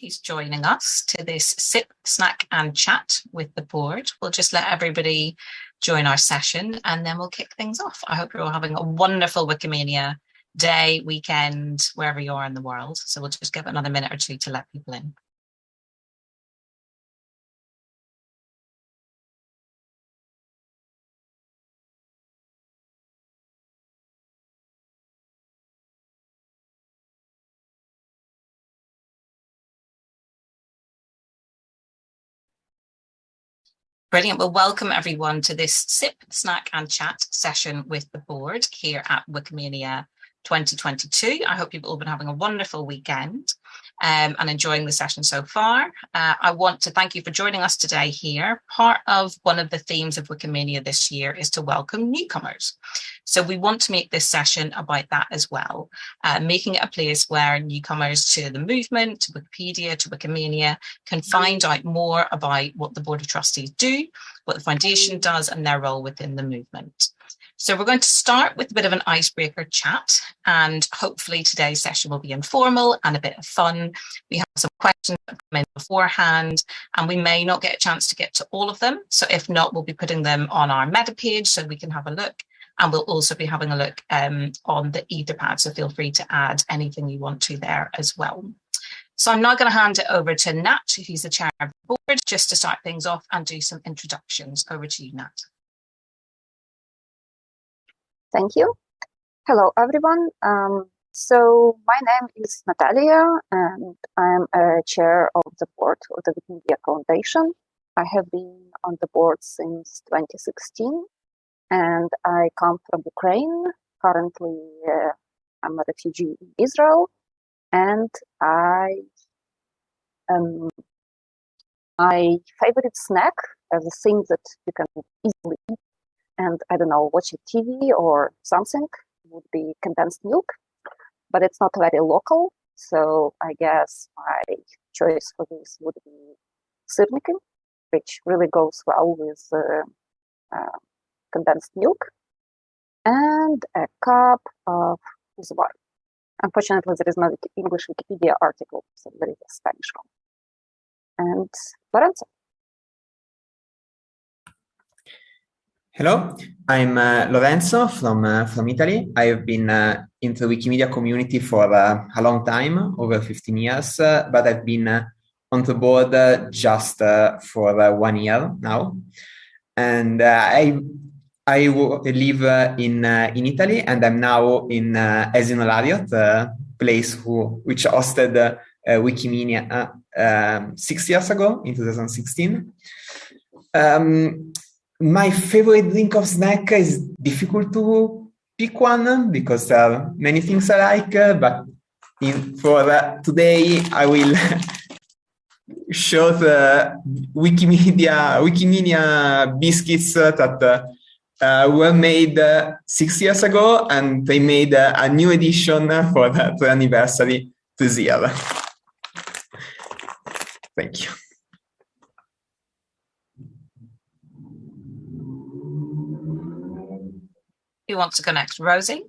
who's joining us to this sip, snack and chat with the board. We'll just let everybody join our session and then we'll kick things off. I hope you're all having a wonderful Wikimania day, weekend, wherever you are in the world. So we'll just give another minute or two to let people in. Brilliant. Well, welcome everyone to this sip, snack and chat session with the board here at Wikimania 2022. I hope you've all been having a wonderful weekend um, and enjoying the session so far. Uh, I want to thank you for joining us today here. Part of one of the themes of Wikimania this year is to welcome newcomers. So we want to make this session about that as well, uh, making it a place where newcomers to the movement, to Wikipedia, to Wikimania can find out more about what the Board of Trustees do, what the Foundation does and their role within the movement. So we're going to start with a bit of an icebreaker chat and hopefully today's session will be informal and a bit of fun. We have some questions that come in beforehand and we may not get a chance to get to all of them. So if not, we'll be putting them on our meta page so we can have a look and we'll also be having a look um, on the etherpad. So feel free to add anything you want to there as well. So I'm now going to hand it over to Nat, who's the chair of the board, just to start things off and do some introductions. Over to you, Nat. Thank you. Hello, everyone. Um, so my name is Natalia, and I'm a chair of the board of the Wikimedia Foundation. I have been on the board since 2016, and I come from Ukraine. Currently, uh, I'm a refugee in Israel, and I um, my favorite snack as a thing that you can easily eat and I don't know, watching TV or something would be condensed milk, but it's not very local. So I guess my choice for this would be syrniki, which really goes well with uh, uh, condensed milk, and a cup of wine. Unfortunately, there is no English Wikipedia article, so there is a Spanish one. And Lorenzo. Hello, I'm uh, Lorenzo from uh, from Italy. I have been uh, in the Wikimedia community for uh, a long time, over 15 years, uh, but I've been uh, on the board just for one year now. And I I live in in Italy, and I'm now in Esino Lario, the place who which hosted Wikimedia um, six years ago in 2016. Um, my favorite drink of snack is difficult to pick one because are many things I like, uh, but in, for uh, today I will show the Wikimedia Wikimedia biscuits that uh, were made uh, six years ago, and they made uh, a new edition for that anniversary this year. Thank you. Who wants to go next? Rosie?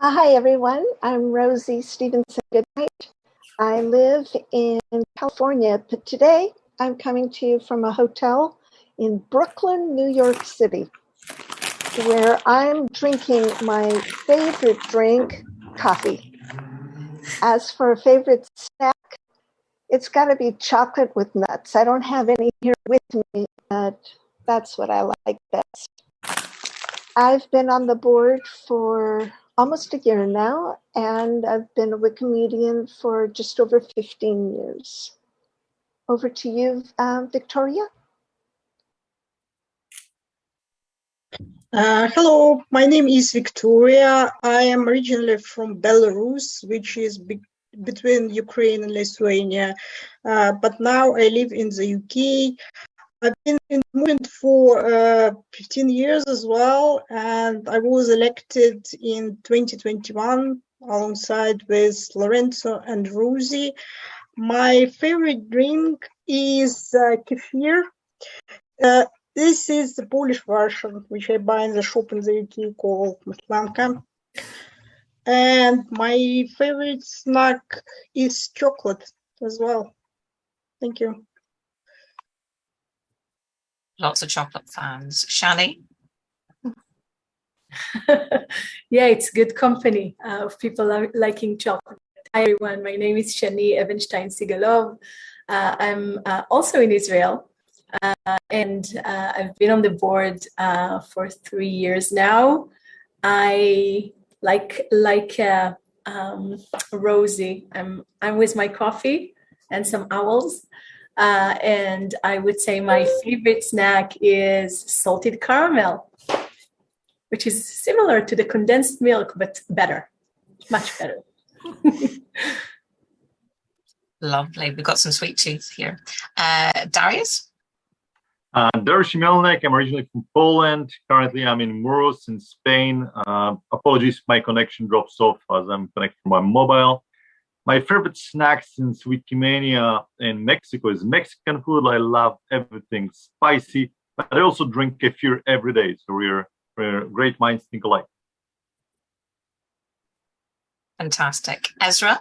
Uh, hi, everyone. I'm Rosie Stevenson Goodnight. I live in California, but today I'm coming to you from a hotel in Brooklyn, New York City, where I'm drinking my favorite drink, coffee. As for a favorite snack, it's got to be chocolate with nuts. I don't have any here with me, but that's what I like best. I've been on the board for almost a year now, and I've been a Wikimedian for just over 15 years. Over to you, uh, Victoria. Uh, hello, my name is Victoria. I am originally from Belarus, which is be between Ukraine and Lithuania, uh, but now I live in the UK. I've been in the movement for uh, 15 years as well, and I was elected in 2021 alongside with Lorenzo and Rosie. My favorite drink is uh, kefir. Uh, this is the Polish version, which I buy in the shop in the UK called Matlanka. And my favorite snack is chocolate as well. Thank you. Lots of chocolate fans. Shani? yeah, it's good company uh, of people liking chocolate. Hi, everyone. My name is Shani Evenstein Sigalov. Uh, I'm uh, also in Israel, uh, and uh, I've been on the board uh, for three years now. I like like um, Rosie. I'm I'm with my coffee and some owls. Uh, and I would say my favorite snack is salted caramel, which is similar to the condensed milk, but better, much better. Lovely. We've got some sweet tooth here. Uh, Darius? Uh, Dariusz Jemielniak. I'm originally from Poland. Currently, I'm in Muros in Spain. Uh, apologies my connection drops off as I'm connected from my mobile. My favorite snack since Wikimania in Mexico is Mexican food. I love everything spicy, but I also drink kefir every day. So we're, we're great minds think alike. Fantastic. Esra'a?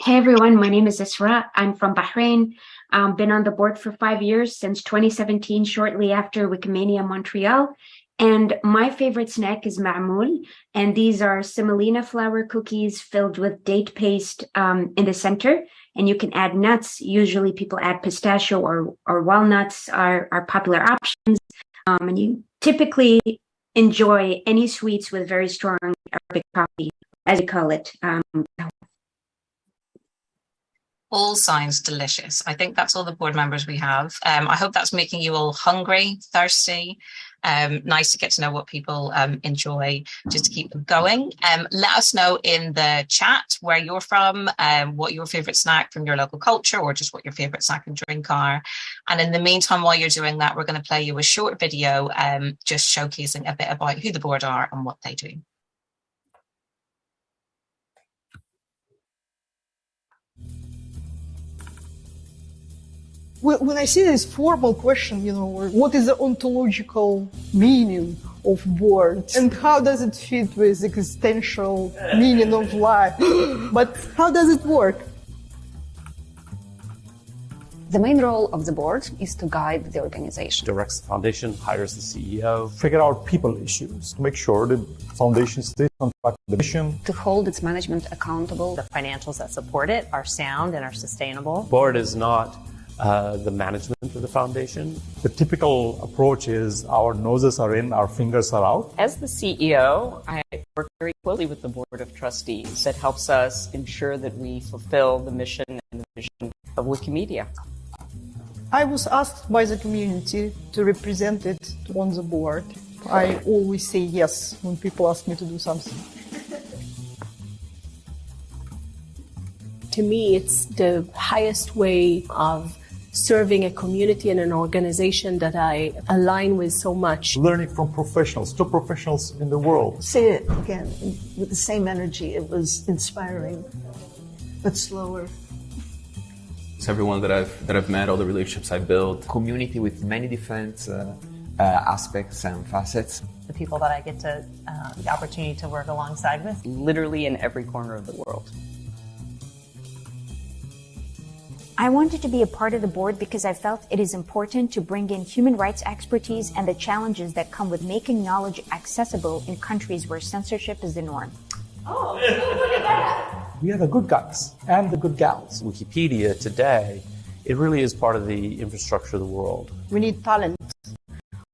Hey everyone, my name is Esra'a. I'm from Bahrain. Um, been on the board for five years since 2017, shortly after Wikimania Montreal. And my favorite snack is ma'moul. And these are semolina flour cookies filled with date paste um, in the center. And you can add nuts. Usually people add pistachio or, or walnuts are, are popular options. Um, and you typically enjoy any sweets with very strong Arabic coffee, as you call it. Um, all sounds delicious. I think that's all the board members we have. Um, I hope that's making you all hungry, thirsty, um, nice to get to know what people um, enjoy just to keep them going. Um, let us know in the chat where you're from, um, what your favorite snack from your local culture, or just what your favorite snack and drink are. And in the meantime, while you're doing that, we're going to play you a short video um, just showcasing a bit about who the board are and what they do. When I see this formal question, you know, what is the ontological meaning of words and how does it fit with existential meaning of life? but how does it work? The main role of the board is to guide the organization. Directs the foundation, hires the CEO. Figure out people issues to make sure the foundation stays on track with the mission. To hold its management accountable. The financials that support it are sound and are sustainable. Board is not uh, the management of the foundation. The typical approach is our noses are in, our fingers are out. As the CEO, I work very closely with the board of trustees that helps us ensure that we fulfill the mission and the vision of Wikimedia. I was asked by the community to represent it on the board. I always say yes when people ask me to do something. To me, it's the highest way of serving a community and an organization that I align with so much. Learning from professionals, top professionals in the world. Say it again with the same energy. It was inspiring, but slower. It's everyone that I've that I've met, all the relationships I built, community with many different uh, uh, aspects and facets. The people that I get to uh, the opportunity to work alongside with, literally in every corner of the world. I wanted to be a part of the board because I felt it is important to bring in human rights expertise and the challenges that come with making knowledge accessible in countries where censorship is the norm. Oh, look at that. We are the good guys and the good gals. Wikipedia today, it really is part of the infrastructure of the world. We need talent.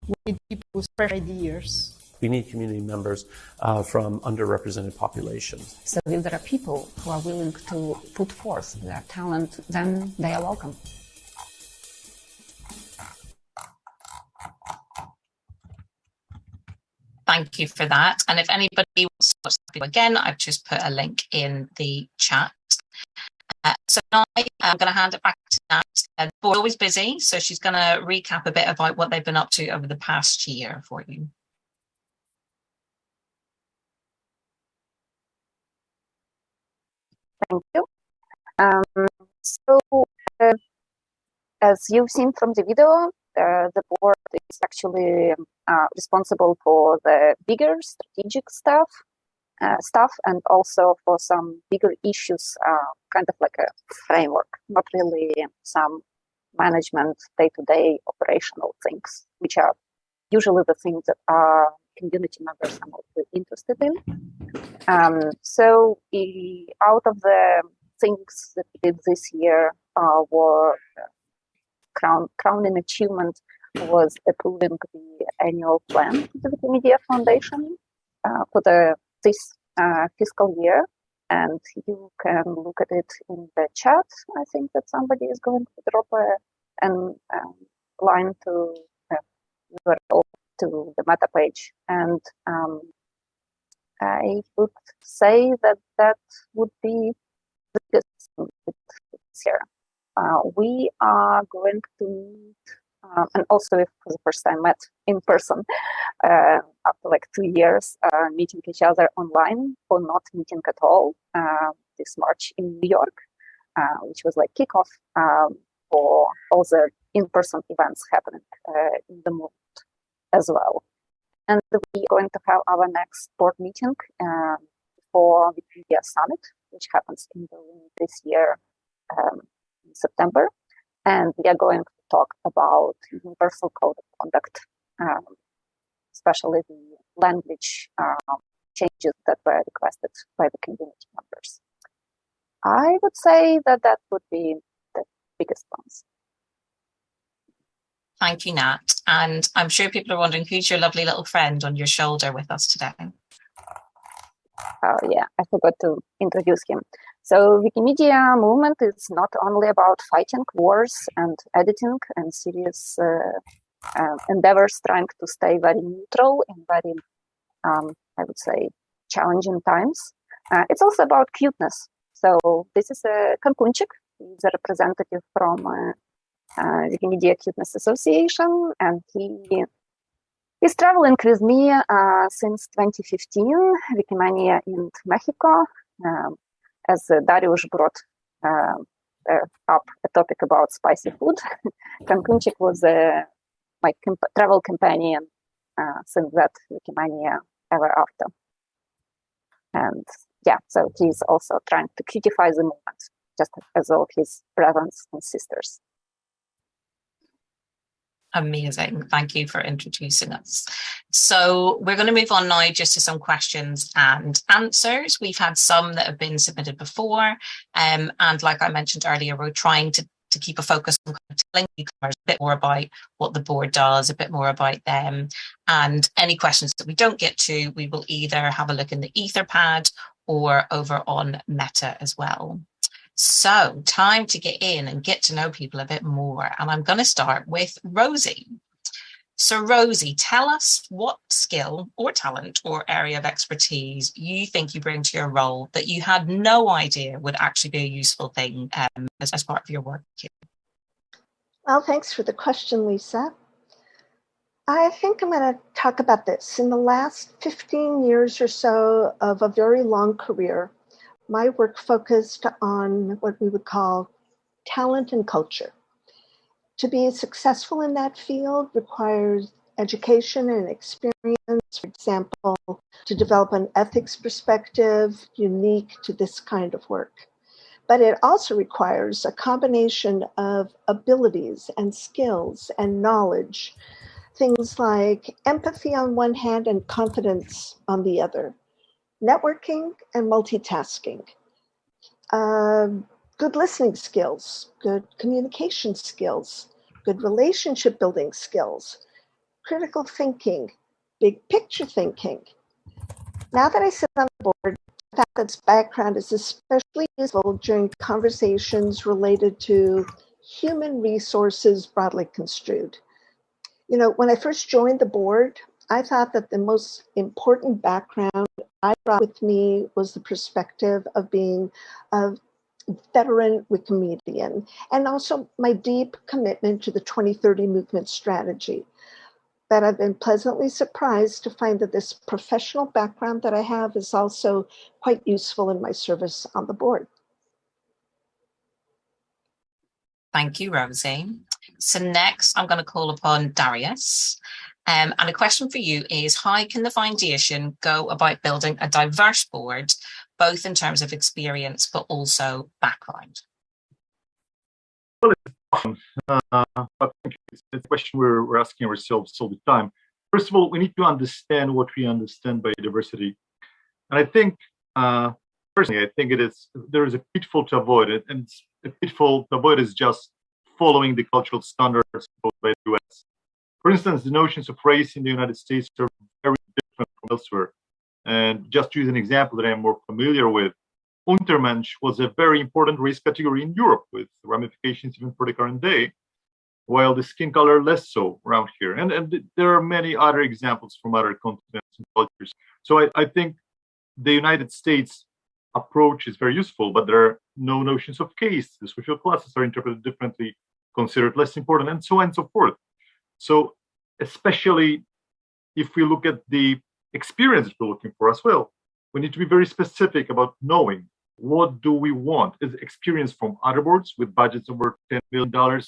We need people with fresh ideas. We need community members uh, from underrepresented populations. So if there are people who are willing to put forth their talent, then they are welcome. Thank you for that. And if anybody wants to watch the video again, I've just put a link in the chat. Uh, so now I'm going to hand it back to Nat. Uh, we're always busy, so she's going to recap a bit about what they've been up to over the past year for you. Thank you. Um, so, uh, as you've seen from the video, uh, the board is actually uh, responsible for the bigger strategic stuff. uh, stuff and also for some bigger issues, uh, kind of like a framework, not really some management day-to-day operational things, which are usually the things that our community members are mostly interested in. Um, so out of the things that we did this year uh, were uh, crown, crowning achievement was approving the annual plan for the Wikimedia Foundation uh, for the this uh, fiscal year. And you can look at it in the chat. I think that somebody is going to drop a an um, line to uh, to the meta page, and um, I would say that that would be the biggest this year. Uh, we are going to meet, um, and also for the first time met in person uh, after like two years uh, meeting each other online or not meeting at all uh, this March in New York, uh, which was like kickoff um, for all the in-person events happening in the movement as well. And we're going to have our next board meeting um, for the Wikimedia Summit, which happens in Berlin this year um, in September. And we are going to talk about universal code of conduct, um, especially the language um, changes that were requested by the community members. I would say that that would be the biggest ones. Thank you, Nat. And I'm sure people are wondering who's your lovely little friend on your shoulder with us today. Oh yeah, I forgot to introduce him. So Wikimedia movement is not only about fighting wars and editing and serious uh, uh, endeavors trying to stay very neutral in very, um, I would say, challenging times. Uh, it's also about cuteness. So this is a Kankunchik. He's a representative from uh, uh, Wikimedia Cuteness Association, and he is traveling with me uh, since 2015, Wikimania in Mexico. Um, as Darius brought uh, up a topic about spicy food, Kankunchik was my comp travel companion since that Wikimania ever after. And yeah, so he's also trying to cutify the movement, just as all his brothers and sisters. Amazing. Thank you for introducing us. So we're going to move on now just to some questions and answers. We've had some that have been submitted before. Um, and like I mentioned earlier, we're trying to, to keep a focus on telling newcomers a bit more about what the board does, a bit more about them. And any questions that we don't get to, we will either have a look in the Etherpad or over on Meta as well. So time to get in and get to know people a bit more. And I'm going to start with Rosie. So Rosie, tell us what skill or talent or area of expertise you think you bring to your role that you had no idea would actually be a useful thing um, as, as part of your work. Well, thanks for the question, Lisa. I think I'm going to talk about this. In the last 15 years or so of a very long career, my work focused on what we would call talent and culture. To be successful in that field requires education and experience, for example, to develop an ethics perspective unique to this kind of work. But it also requires a combination of abilities and skills and knowledge, things like empathy on one hand and confidence on the other networking and multitasking, uh, good listening skills, good communication skills, good relationship building skills, critical thinking, big picture thinking. Now that I sit on the board, Faculty's background is especially useful during conversations related to human resources broadly construed. You know, when I first joined the board, I thought that the most important background I brought with me was the perspective of being a veteran Wikimedian and also my deep commitment to the 2030 movement strategy. But I've been pleasantly surprised to find that this professional background that I have is also quite useful in my service on the board. Thank you, Rosie. So next I'm going to call upon Darius. Um, and a question for you is, how can the foundation go about building a diverse board, both in terms of experience, but also background? Well, uh, I think it's a question we're, we're asking ourselves all the time. First of all, we need to understand what we understand by diversity. And I think, uh, personally, I think it is there is a pitfall to avoid it, and the pitfall to avoid is just following the cultural standards by the US. For instance, the notions of race in the United States are very different from elsewhere. And just to use an example that I'm more familiar with, Untermensch was a very important race category in Europe with ramifications even for the current day, while the skin color less so around here. And, and there are many other examples from other continents and cultures. So I, I think the United States approach is very useful, but there are no notions of case. The social classes are interpreted differently, considered less important, and so on and so forth. So especially if we look at the experience we're looking for as well, we need to be very specific about knowing what do we want. Is experience from other boards with budgets over $10 million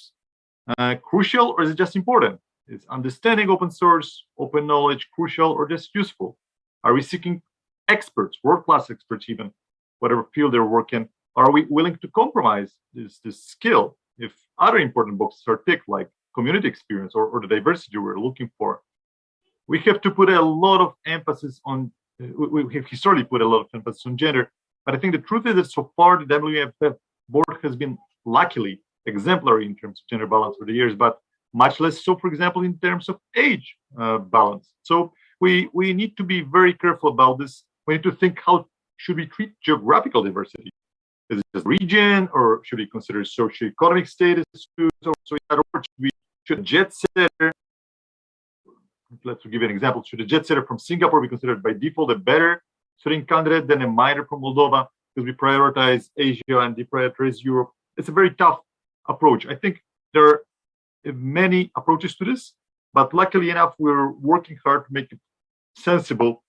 uh, crucial or is it just important? Is understanding open source, open knowledge crucial or just useful? Are we seeking experts, world-class experts even, whatever field they're working? Are we willing to compromise this, this skill if other important boxes are ticked like community experience or, or the diversity we're looking for. We have to put a lot of emphasis on, we, we have historically put a lot of emphasis on gender, but I think the truth is that so far the WMF board has been luckily exemplary in terms of gender balance for the years, but much less so, for example, in terms of age uh, balance. So we, we need to be very careful about this. We need to think how should we treat geographical diversity? Is it just region, or should we consider socioeconomic status? Or so should we should a jet setter, let's give you an example, should a jet setter from Singapore be considered by default a better student candidate than a miner from Moldova because we prioritize Asia and deprioritize Europe? It's a very tough approach. I think there are uh, many approaches to this, but luckily enough, we're working hard to make it sensible.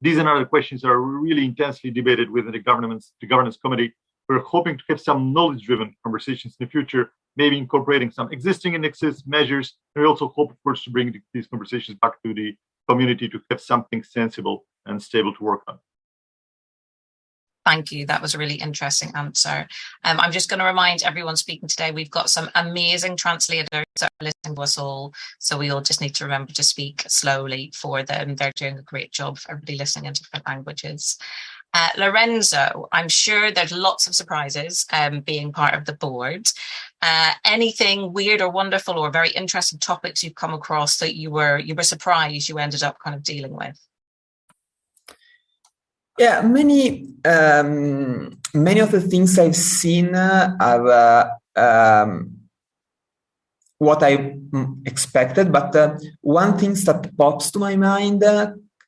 These and other questions are really intensely debated within the governance, the governance committee. We're hoping to have some knowledge-driven conversations in the future maybe incorporating some existing indexes, measures. And we also hope, of course, to bring these conversations back to the community to have something sensible and stable to work on. Thank you. That was a really interesting answer. Um, I'm just going to remind everyone speaking today, we've got some amazing translators that are listening to us all. So we all just need to remember to speak slowly for them. They're doing a great job for everybody listening in different languages. Uh, Lorenzo, I'm sure there's lots of surprises um, being part of the board. Uh, anything weird or wonderful or very interesting topics you've come across that you were you were surprised you ended up kind of dealing with? Yeah, many um, many of the things I've seen are uh, um, what I expected, but uh, one thing that pops to my mind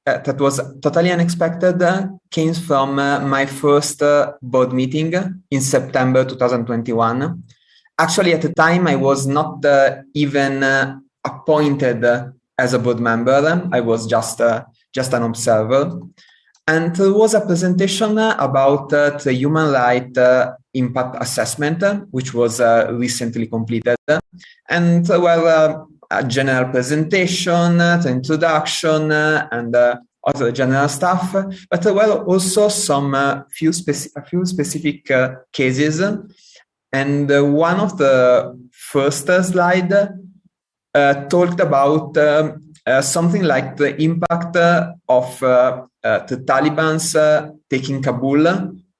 uh, that was totally unexpected uh, came from uh, my first board meeting in September 2021. Actually, at the time, I was not even appointed as a board member. I was just just an observer. And there was a presentation about uh, the human right uh, impact assessment, which was uh, recently completed. And well, a general presentation, uh, the introduction, uh, and uh, other general stuff, but there also some uh, few speci a few specific uh, cases. And uh, one of the first slide talked about um, something like the impact of the Taliban's taking Kabul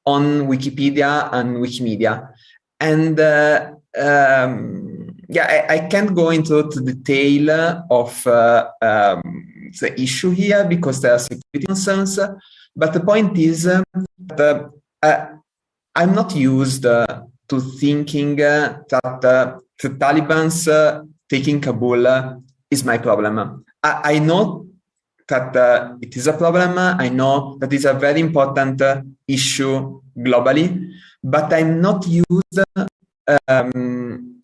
on Wikipedia and Wikimedia. And um, yeah, I, I, can't go into the detail of uh, um, the issue here because there are security concerns. But the point is that uh, I'm not used uh, to thinking uh, that uh, the Taliban's uh, taking Kabul is my problem. I, I know that it is a problem. I know that it's a very important issue globally, but I'm not used um,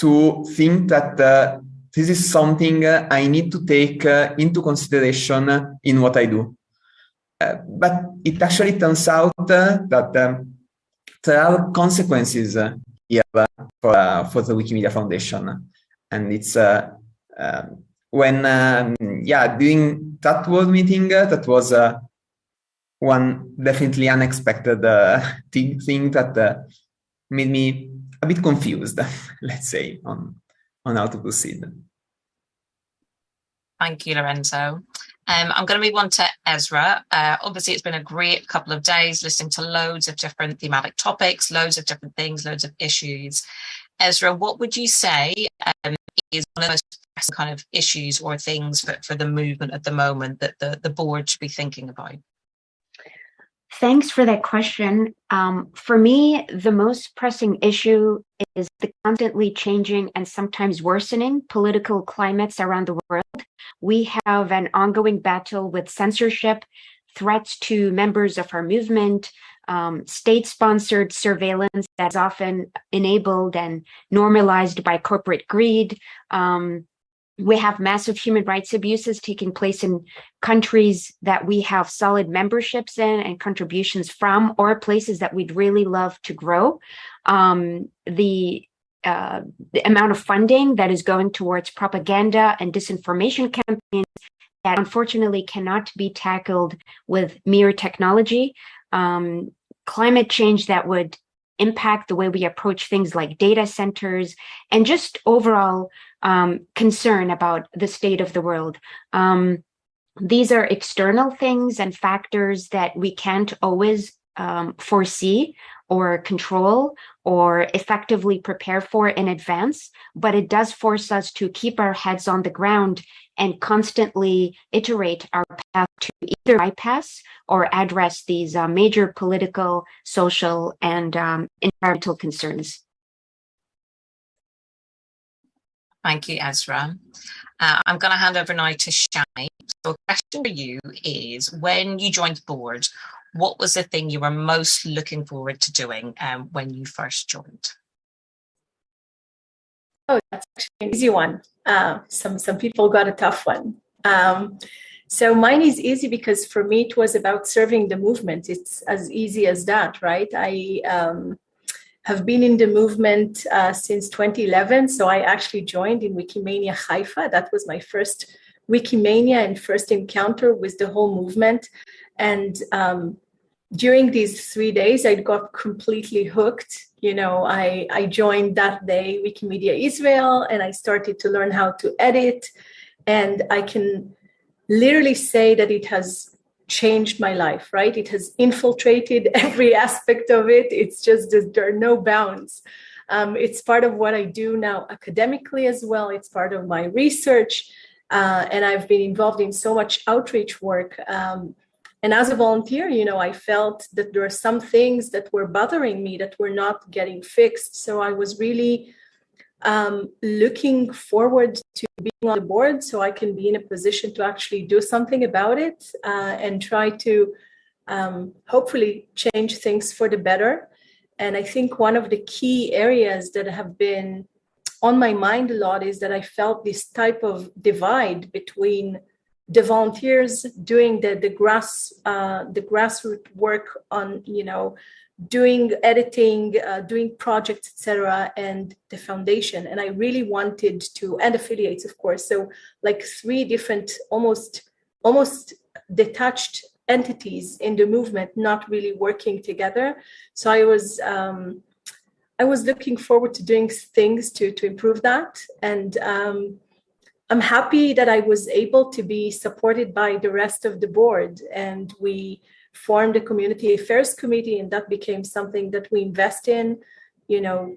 to think that uh, this is something uh, I need to take uh, into consideration in what I do. Uh, but it actually turns out uh, that um, there are consequences here for, for the Wikimedia Foundation. And it's um, when um, yeah during that world meeting that was one definitely unexpected thing, that made me a bit confused let's say on on how to proceed thank you lorenzo um, I'm going to move on to Esra'a. Uh, obviously, it's been a great couple of days listening to loads of different thematic topics, loads of different things, loads of issues. Esra'a, what would you say um, is one of the most pressing kind of issues or things for, for the movement at the moment that the, the board should be thinking about? Thanks for that question. Um, for me, the most pressing issue is the constantly changing and sometimes worsening political climates around the world. We have an ongoing battle with censorship, threats to members of our movement, um, state-sponsored surveillance that's often enabled and normalized by corporate greed, um, we have massive human rights abuses taking place in countries that we have solid memberships in and contributions from or places that we'd really love to grow. Um, the, uh, the amount of funding that is going towards propaganda and disinformation campaigns that unfortunately cannot be tackled with mere technology. Um, climate change that would impact the way we approach things like data centers and just overall um, concern about the state of the world. Um, these are external things and factors that we can't always um, foresee or control or effectively prepare for in advance, but it does force us to keep our heads on the ground and constantly iterate our path to either bypass or address these uh, major political, social, and um, environmental concerns. Thank you, Esra'a. Uh, I'm going to hand over now to Shani. So, a question for you is: When you joined the board, what was the thing you were most looking forward to doing um, when you first joined? Oh, that's actually an easy one. Uh, some some people got a tough one. Um, so mine is easy because for me it was about serving the movement. It's as easy as that, right? I um, have been in the movement uh, since 2011. So I actually joined in Wikimania Haifa. That was my first Wikimania and first encounter with the whole movement. And um, during these three days, I got completely hooked. You know, I, I joined that day Wikimedia Israel and I started to learn how to edit. And I can literally say that it has changed my life, right? It has infiltrated every aspect of it. It's just there are no bounds. Um, it's part of what I do now academically as well. It's part of my research. Uh, and I've been involved in so much outreach work. Um, and as a volunteer, you know, I felt that there are some things that were bothering me that were not getting fixed. So I was really um, looking forward to being on the board so I can be in a position to actually do something about it uh, and try to um, hopefully change things for the better. And I think one of the key areas that have been on my mind a lot is that I felt this type of divide between the volunteers doing the the grass uh, the grassroots work on you know doing editing, uh, doing projects, etc., and the foundation. And I really wanted to, and affiliates, of course. So like three different, almost almost detached entities in the movement, not really working together. So I was. Um, I was looking forward to doing things to to improve that, and um, I'm happy that I was able to be supported by the rest of the board, and we formed a community affairs committee, and that became something that we invest in. You know,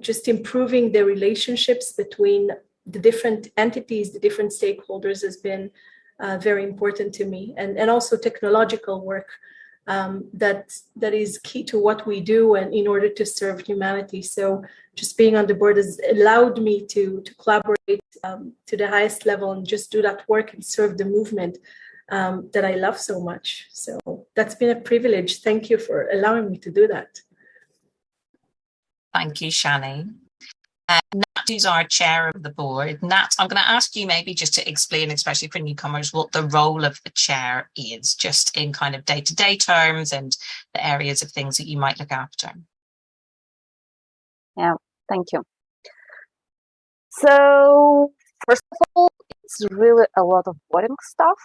just improving the relationships between the different entities, the different stakeholders has been uh, very important to me, and and also technological work. Um, that that is key to what we do and in order to serve humanity so just being on the board has allowed me to to collaborate um, to the highest level and just do that work and serve the movement um, that I love so much. So that's been a privilege. Thank you for allowing me to do that. Thank you, Shani. Uh, Nat, who's our chair of the board. Nat, I'm going to ask you maybe just to explain, especially for newcomers, what the role of the chair is, just in kind of day to day terms and the areas of things that you might look after. Yeah, thank you. So, first of all, it's really a lot of boring stuff,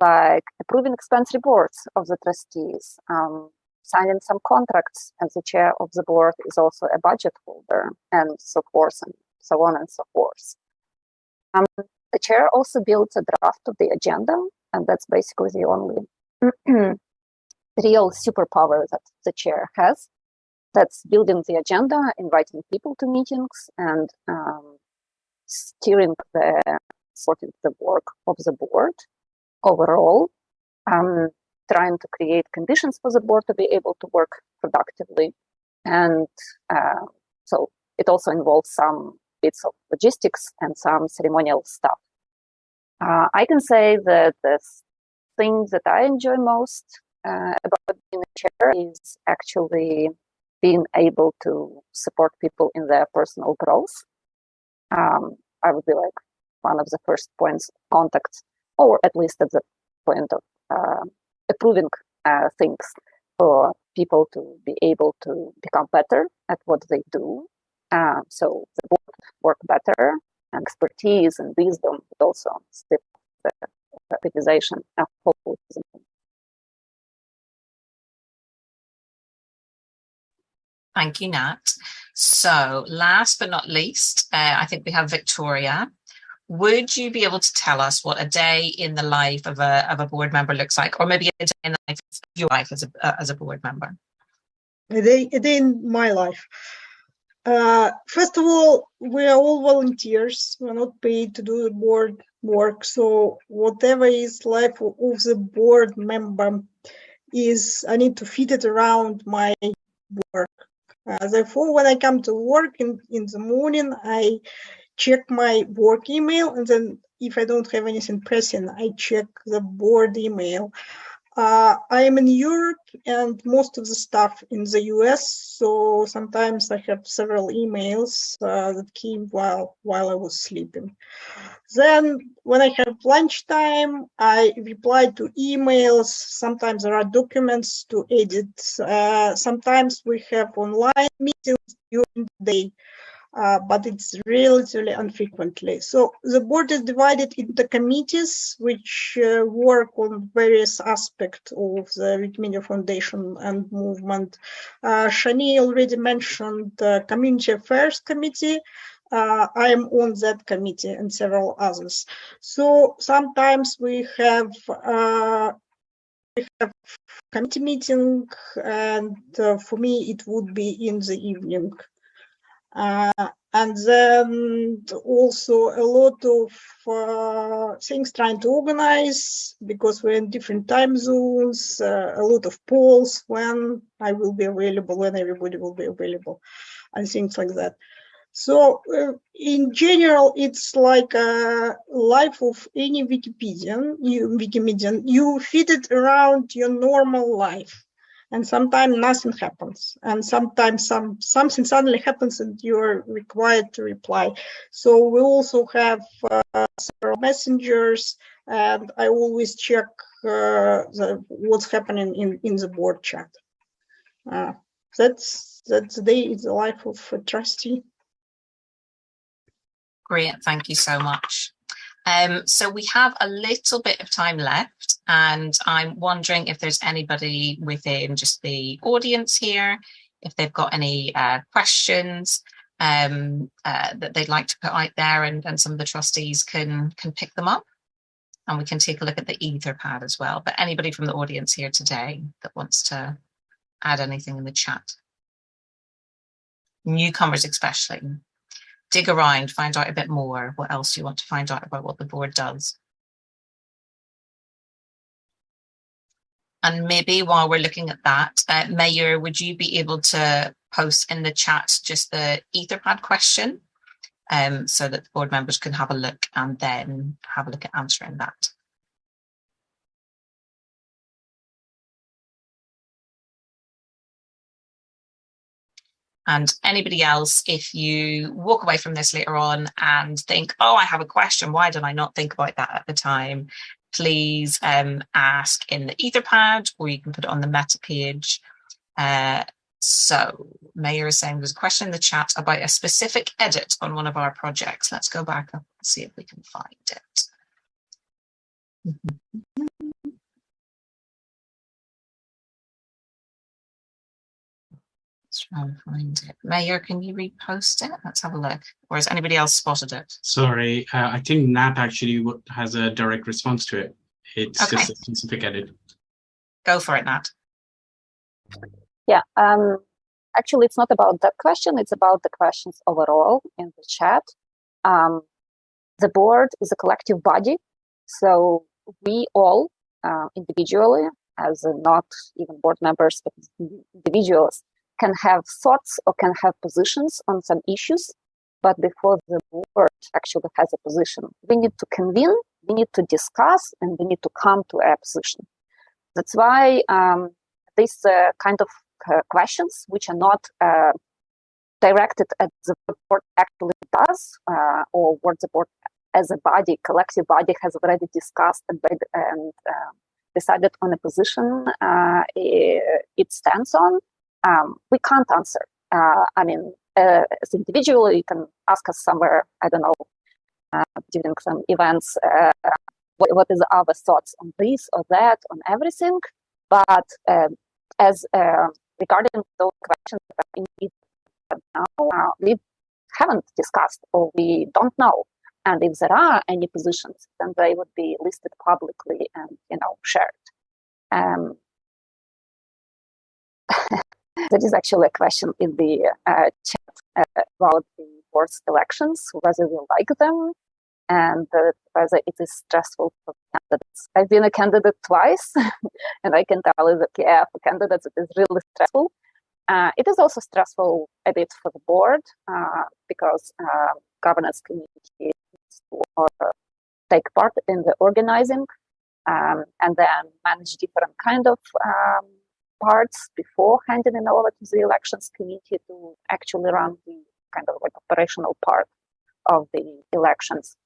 like approving expense reports of the trustees, um, signing some contracts, and the chair of the board is also a budget holder, and so forth, and so on and so forth. Um, the chair also builds a draft of the agenda, and that's basically the only real superpower that the chair has. That's building the agenda, inviting people to meetings, and um, steering the sorting the work of the board overall. Um, trying to create conditions for the board to be able to work productively, and uh, so it also involves some bits of logistics and some ceremonial stuff. Uh, I can say that the thing that I enjoy most uh, about being a chair is actually being able to support people in their personal growth. Um, I would be like one of the first points of contact, or at least at the point of uh, approving uh, things for people to be able to become better at what they do. Uh, so the board work better, and expertise and wisdom, but also the organization of Thank you, Nat. So last but not least, uh, I think we have Victoria. Would you be able to tell us what a day in the life of a, of a board member looks like, or maybe a day in the life of your life as a, uh, as a board member? A day, a day in my life. Uh, first of all, we are all volunteers. We're not paid to do the board work. So whatever is life of the board member is, I need to fit it around my work. Uh, therefore, when I come to work in, in the morning, I check my work email. And then if I don't have anything pressing, I check the board email. Uh, I am in Europe and most of the stuff in the US, so sometimes I have several emails uh, that came while while I was sleeping. Then when I have lunchtime, I reply to emails. Sometimes there are documents to edit. Uh, sometimes we have online meetings during the day uh, but it's relatively unfrequently. So the board is divided into committees which uh, work on various aspects of the Wikimedia Foundation and movement. Uh, Shani already mentioned the Community Affairs Committee. Uh, I am on that committee and several others. So sometimes we have uh, we have committee meeting and uh, for me it would be in the evening uh, and then also a lot of uh, things trying to organize because we're in different time zones, uh, a lot of polls when I will be available, when everybody will be available, and things like that. So uh, in general, it's like a life of any Wikipedian, you, Wikimedian. You fit it around your normal life and sometimes nothing happens. And sometimes some something suddenly happens and you're required to reply. So we also have uh, several messengers and i always check uh, the, what's happening in in the board chat. Uh, that's that's the day in the life of a trustee. Great thank you so much. Um, so we have a little bit of time left and I'm wondering if there's anybody within just the audience here, if they've got any uh, questions um, uh, that they'd like to put out there and, and some of the trustees can, can pick them up. And we can take a look at the Etherpad as well. But anybody from the audience here today that wants to add anything in the chat. Newcomers especially dig around, find out a bit more. What else you want to find out about what the board does? And maybe while we're looking at that, uh, Mayor, would you be able to post in the chat just the Etherpad question um, so that the board members can have a look and then have a look at answering that? And anybody else, if you walk away from this later on and think, oh, I have a question, why did I not think about that at the time? Please um, ask in the Etherpad or you can put it on the meta page. Uh, So Mayor is saying there's a question in the chat about a specific edit on one of our projects. Let's go back up and see if we can find it. Let's try and find it. Mayor, can you repost it? Let's have a look. Or has anybody else spotted it? Sorry, uh, I think Nat actually has a direct response to it. It's Okay. just a specific edit. Go for it, Nat. Yeah, um, actually, it's not about that question. It's about the questions overall in the chat. Um, the board is a collective body, so we all uh, individually, as uh, not even board members, but individuals, can have thoughts or can have positions on some issues. But before the board actually has a position, we need to convene, we need to discuss, and we need to come to a position. That's why um, these uh, kind of uh, questions, which are not uh, directed at the board actually does, uh, or what the board as a body, collective body, has already discussed and, and uh, decided on a position uh, it stands on, um, we can't answer. Uh, I mean, uh, as individual, you can ask us somewhere, I don't know, uh, during some events, uh, what, what is our thoughts on this or that, on everything. But um, as uh, regarding those questions that are indeed now, uh, we haven't discussed or we don't know. And if there are any positions, then they would be listed publicly and you know shared. Um, there is actually a question in the uh, chat uh, about the board's elections, whether we like them and uh, whether it is stressful for candidates. I've been a candidate twice, and I can tell you that yeah, for candidates it is really stressful. Uh, it is also stressful a bit for the board uh, because uh, governance committee take part in the organizing um, and then manage different kind of um, parts before handing it over to the elections committee to actually run the kind of like operational part of the elections.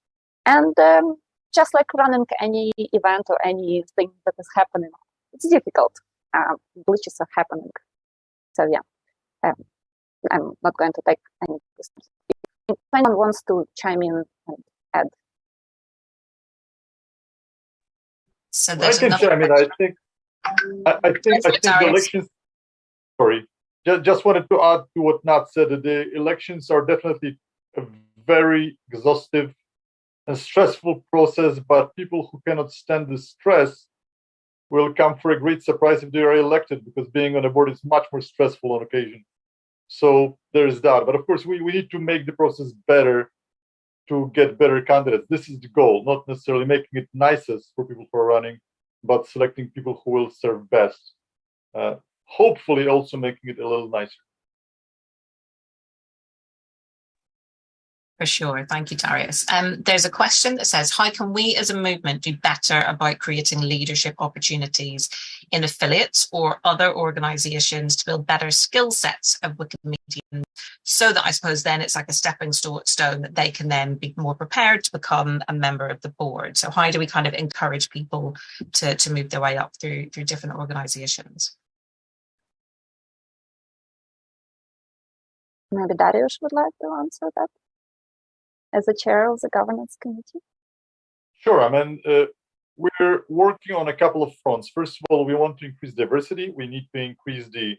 And um, just like running any event or anything that is happening, it's difficult. Um, glitches are happening. So yeah, um, I'm not going to take any questions. If anyone wants to chime in and add. So I can another chime in. I think, I, I think, I think the elections. Sorry, just, just wanted to add to what Nat said. That the elections are definitely a very exhaustive and stressful process. But people who cannot stand the stress will come for a great surprise if they are elected, because being on a board is much more stressful on occasion. So there is that. But of course, we, we need to make the process better to get better candidates. This is the goal, not necessarily making it nicest for people who are running, but selecting people who will serve best. Uh, hopefully, also making it a little nicer. For sure. Thank you, Darius. Um, there's a question that says, how can we as a movement do better about creating leadership opportunities in affiliates or other organizations to build better skill sets of Wikimedians so that I suppose then it's like a stepping stone that they can then be more prepared to become a member of the board. So how do we kind of encourage people to, to move their way up through, through different organizations? Maybe Darius would like to answer that as a chair of the governance committee. Sure. I mean, uh, we're working on a couple of fronts. First of all, we want to increase diversity. We need to increase the,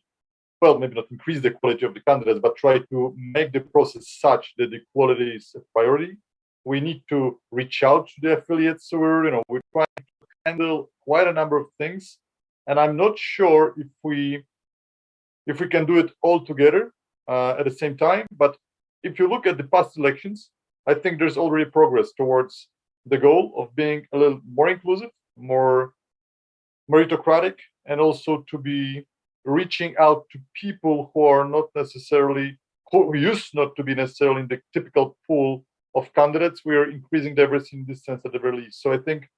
well, maybe not increase the quality of the candidates, but try to make the process such that the quality is a priority. We need to reach out to the affiliates. So we're, you know, we're trying to handle quite a number of things, and I'm not sure if we, if we can do it all together uh, at the same time. But if you look at the past elections, I think there's already progress towards the goal of being a little more inclusive, more meritocratic, and also to be reaching out to people who are not necessarily who used not to be necessarily in the typical pool of candidates. We are increasing diversity in this sense at the very least. So I think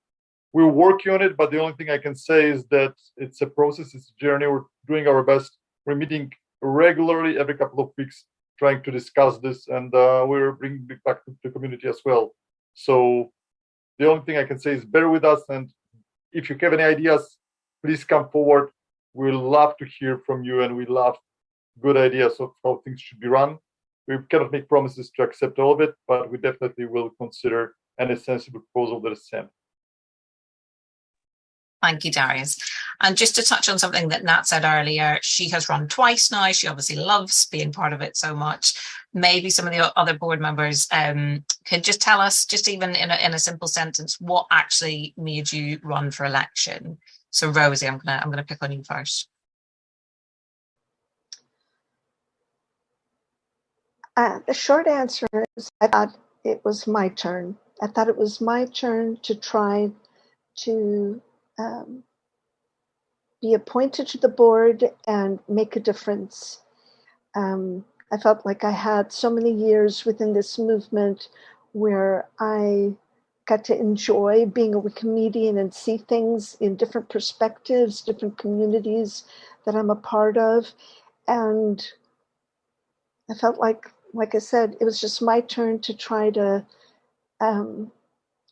we're working on it, but the only thing I can say is that it's a process, it's a journey. We're doing our best. We're meeting regularly every couple of weeks, trying to discuss this, and uh, we're bringing it back to the community as well. So the only thing I can say is bear with us, and if you have any ideas, please come forward. We love to hear from you, and we love good ideas of how things should be run. We cannot make promises to accept all of it, but we definitely will consider any sensible proposal that is sent. Thank you, Darius. And just to touch on something that Nat said earlier, she has run twice now. She obviously loves being part of it so much. Maybe some of the other board members um, could just tell us, just even in a, in a simple sentence, what actually made you run for election. So Rosie, I'm gonna I'm gonna pick on you first. Uh, the short answer is I thought it was my turn. I thought it was my turn to try to um, be appointed to the board and make a difference. Um, I felt like I had so many years within this movement where I got to enjoy being a Wikimedian and see things in different perspectives, different communities that I'm a part of. And I felt like, like I said, it was just my turn to try to um,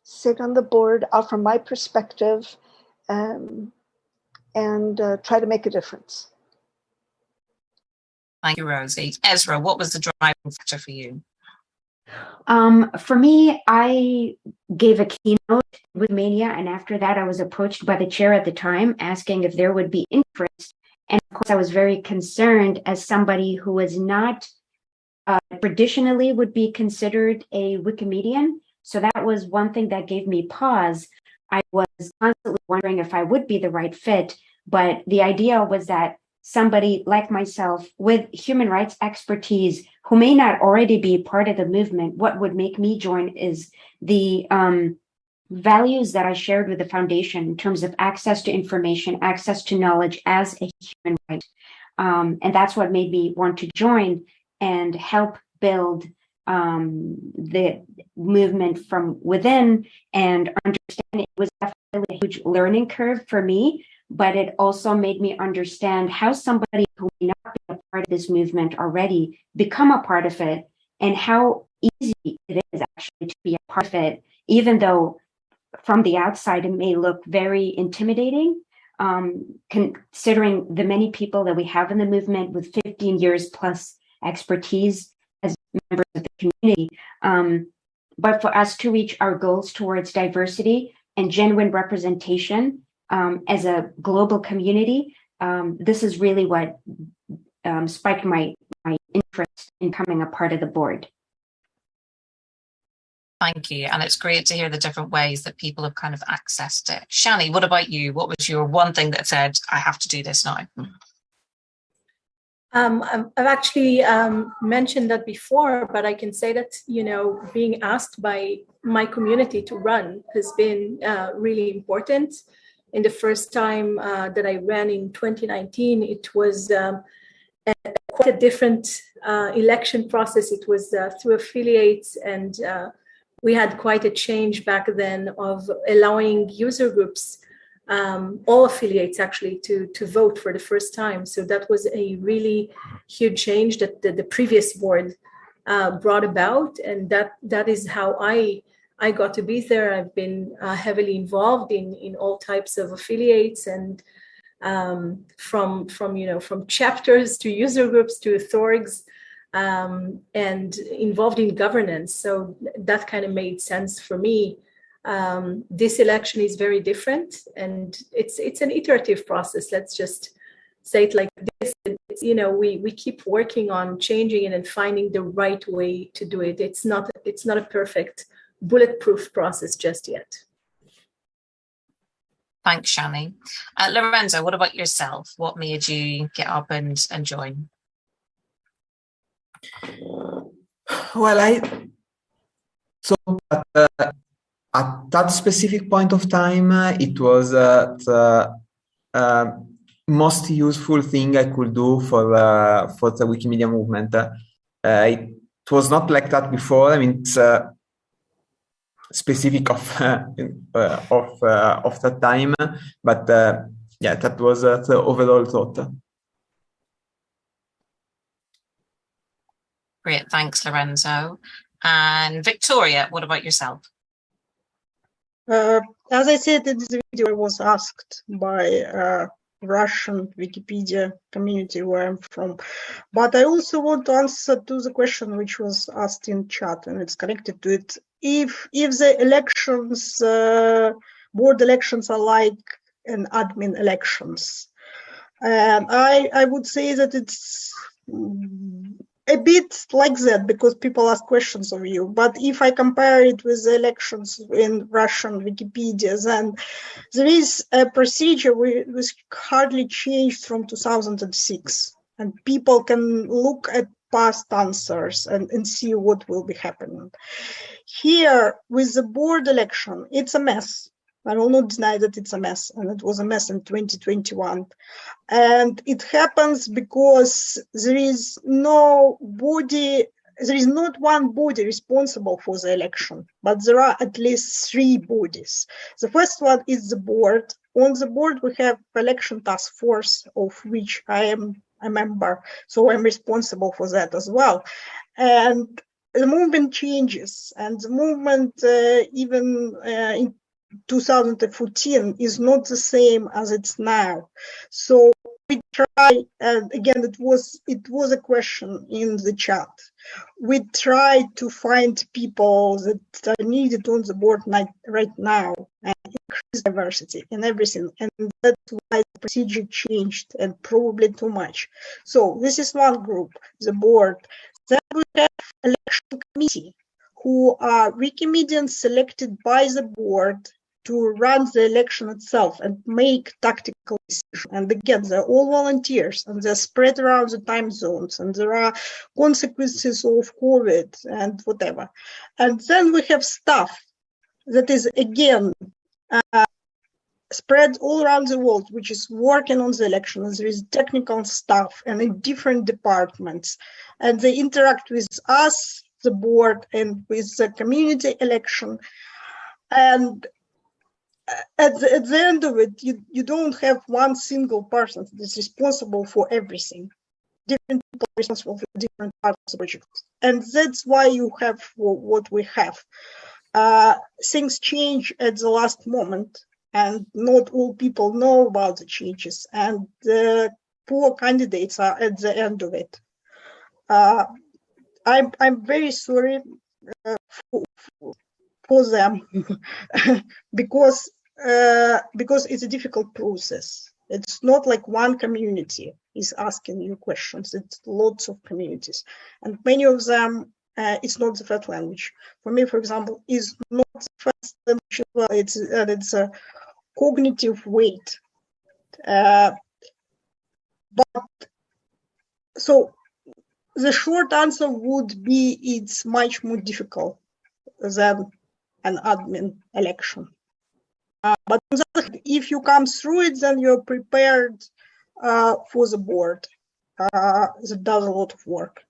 sit on the board, offer my perspective, um, and uh, try to make a difference. Thank you, Rosie. Esra'a, what was the driving factor for you? Um, for me, I gave a keynote Wikimania, and after that, I was approached by the chair at the time asking if there would be interest. And of course, I was very concerned as somebody who was not uh, traditionally would be considered a Wikimedian. So that was one thing that gave me pause. I was constantly wondering if I would be the right fit, but the idea was that somebody like myself with human rights expertise who may not already be part of the movement, what would make me join is the um, values that I shared with the foundation in terms of access to information, access to knowledge as a human right. Um, and that's what made me want to join and help build um, the movement from within and understand it was definitely a huge learning curve for me, but it also made me understand how somebody who may not be a part of this movement already become a part of it and how easy it is actually to be a part of it, even though from the outside it may look very intimidating. Um, considering the many people that we have in the movement with 15 years plus expertise as members of the community. Um, but for us to reach our goals towards diversity and genuine representation um, as a global community, um, this is really what um, spiked my, my interest in becoming a part of the board. Thank you. And it's great to hear the different ways that people have kind of accessed it. Shani, what about you? What was your one thing that said, I have to do this now? Um, I've actually um, mentioned that before, but I can say that, you know, being asked by my community to run has been uh, really important. In the first time uh, that I ran in 2019, it was um, a, quite a different uh, election process. It was uh, through affiliates, and uh, we had quite a change back then of allowing user groups um, all affiliates actually to to vote for the first time. So that was a really huge change that the, the previous board uh, brought about, and that that is how I I got to be there. I've been uh, heavily involved in in all types of affiliates and um, from from you know from chapters to user groups to authorities um, and involved in governance. So that kind of made sense for me um, this election is very different and it's it's an iterative process let's just say it like this you know we we keep working on changing it and finding the right way to do it it's not it's not a perfect bulletproof process just yet thanks shani uh, lorenzo what about yourself what made you get up and and join well i so uh, at that specific point of time, it was uh, the uh, most useful thing I could do for uh, for the Wikimedia movement. Uh, it was not like that before. I mean, it's uh, specific of uh, of of that time, but yeah, that was the overall thought. Great, thanks, Lorenzo. And Victoria, what about yourself? Uh, as I said in this video, I was asked by uh, Russian Wikipedia community where I'm from. But I also want to answer to the question which was asked in chat and it's connected to it. If if the elections, uh, board elections are like an admin elections, um, I I would say that it's a bit like that because people ask questions of you. But if I compare it with the elections in Russian Wikipedia, then there is a procedure which hardly changed from 2006. And people can look at past answers and, and see what will be happening. Here, with the board election, it's a mess. I will not deny that it's a mess, and it was a mess in 2021. And it happens because there is no body, there is not one body responsible for the election, but there are at least three bodies. The first one is the board. On the board, we have election task force, of which I am a member, so I'm responsible for that as well. And the movement changes, and the movement, uh, even uh, in 2014 is not the same as it's now. So we try, and again, it was it was a question in the chat. We try to find people that are needed on the board right now and increase diversity and everything. And that's why the procedure changed and probably too much. So this is one group, the board. Then we have election committee who are Wikimedians selected by the board to run the election itself and make tactical decisions. And again, they're all volunteers and they're spread around the time zones and there are consequences of COVID and whatever. And then we have staff that is again uh, spread all around the world, which is working on the elections. There is technical staff and in different departments, and they interact with us, the board, and with the community election. And at the, at the end of it, you, you don't have one single person that's responsible for everything. Different people are responsible for different parts of the project. And that's why you have what we have. Uh, things change at the last moment, and not all people know about the changes, and the poor candidates are at the end of it. Uh, I'm, I'm very sorry uh, for, for them because uh, because it's a difficult process. It's not like one community is asking you questions. It's lots of communities, and many of them. Uh, it's not the first language. For me, for example, is not the first language. Well, it's uh, it's a cognitive weight. Uh, but so the short answer would be it's much more difficult than an admin election. Uh, but if you come through it, then you're prepared uh, for the board. Uh, that does a lot of work.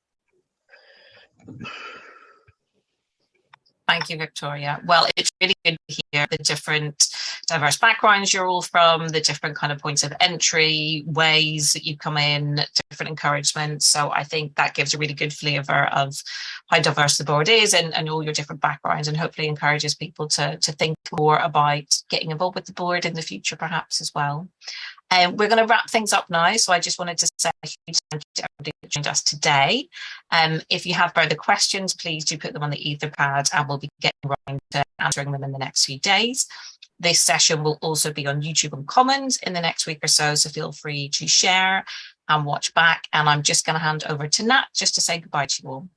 Thank you, Victoria. Well, it's really good to hear the different diverse backgrounds you're all from, the different kind of points of entry, ways that you come in, different encouragements. So I think that gives a really good flavour of how diverse the board is and, and all your different backgrounds and hopefully encourages people to, to think more about getting involved with the board in the future perhaps as well. Um, we're going to wrap things up now. So I just wanted to say a huge thank you to everybody that joined us today. Um, if you have further questions, please do put them on the Etherpad and we'll be getting around to answering them in the next few days. This session will also be on YouTube and Commons in the next week or so, so feel free to share and watch back. And I'm just going to hand over to Nat just to say goodbye to you all.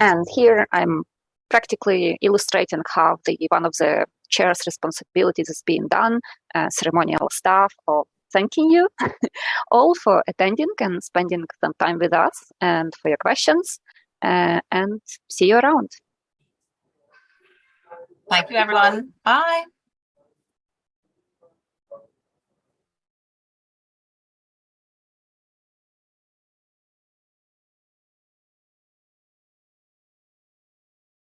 And here I'm practically illustrating how the one of the chair's responsibilities is being done, uh, ceremonial stuff or thanking you all for attending and spending some time with us and for your questions. Uh, and see you around. Thank you, everyone. Bye.